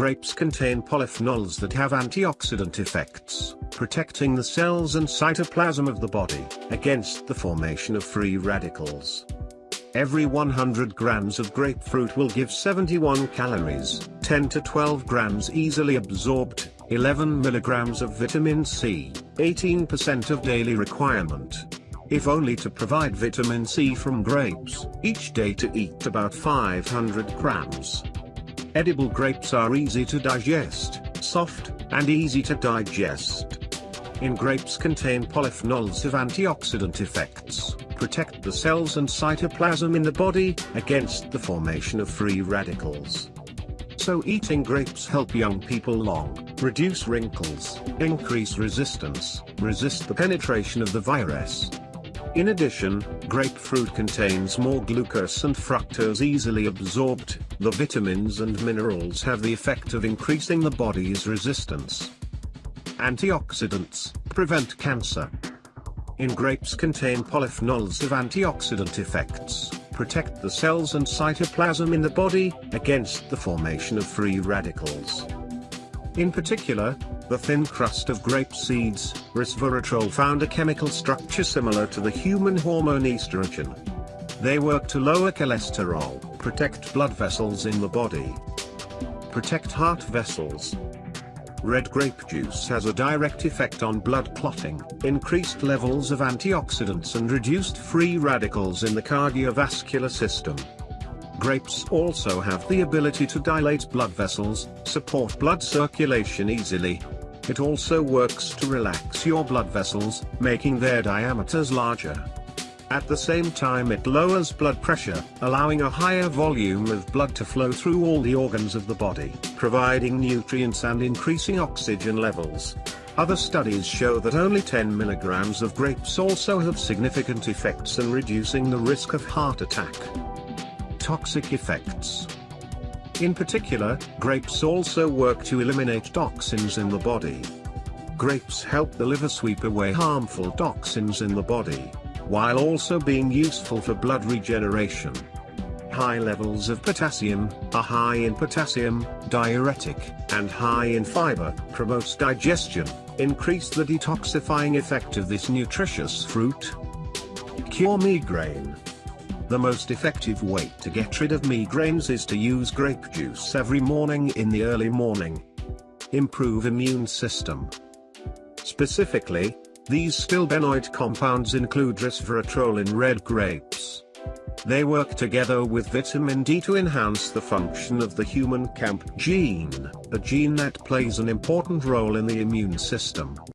Grapes contain polyphenols that have antioxidant effects, protecting the cells and cytoplasm of the body, against the formation of free radicals. Every 100 grams of grapefruit will give 71 calories, 10 to 12 grams easily absorbed, 11 milligrams of vitamin C, 18% of daily requirement. If only to provide vitamin C from grapes, each day to eat about 500 grams. Edible grapes are easy to digest, soft, and easy to digest. In grapes contain polyphenols of antioxidant effects, protect the cells and cytoplasm in the body, against the formation of free radicals. So eating grapes help young people long, reduce wrinkles, increase resistance, resist the penetration of the virus, in addition, grapefruit contains more glucose and fructose easily absorbed, the vitamins and minerals have the effect of increasing the body's resistance. Antioxidants, prevent cancer. In grapes contain polyphenols of antioxidant effects, protect the cells and cytoplasm in the body, against the formation of free radicals. In particular, the thin crust of grape seeds, resveratrol found a chemical structure similar to the human hormone estrogen. They work to lower cholesterol, protect blood vessels in the body, protect heart vessels. Red grape juice has a direct effect on blood clotting, increased levels of antioxidants and reduced free radicals in the cardiovascular system. Grapes also have the ability to dilate blood vessels, support blood circulation easily, it also works to relax your blood vessels, making their diameters larger. At the same time it lowers blood pressure, allowing a higher volume of blood to flow through all the organs of the body, providing nutrients and increasing oxygen levels. Other studies show that only 10 milligrams of grapes also have significant effects in reducing the risk of heart attack. Toxic effects in particular, grapes also work to eliminate toxins in the body. Grapes help the liver sweep away harmful toxins in the body, while also being useful for blood regeneration. High levels of potassium, are high in potassium, diuretic, and high in fiber, promotes digestion, increase the detoxifying effect of this nutritious fruit. Cure migraine. The most effective way to get rid of migraines is to use grape juice every morning in the early morning. Improve immune system. Specifically, these stilbenoid compounds include resveratrol in red grapes. They work together with vitamin D to enhance the function of the human CAMP gene, a gene that plays an important role in the immune system.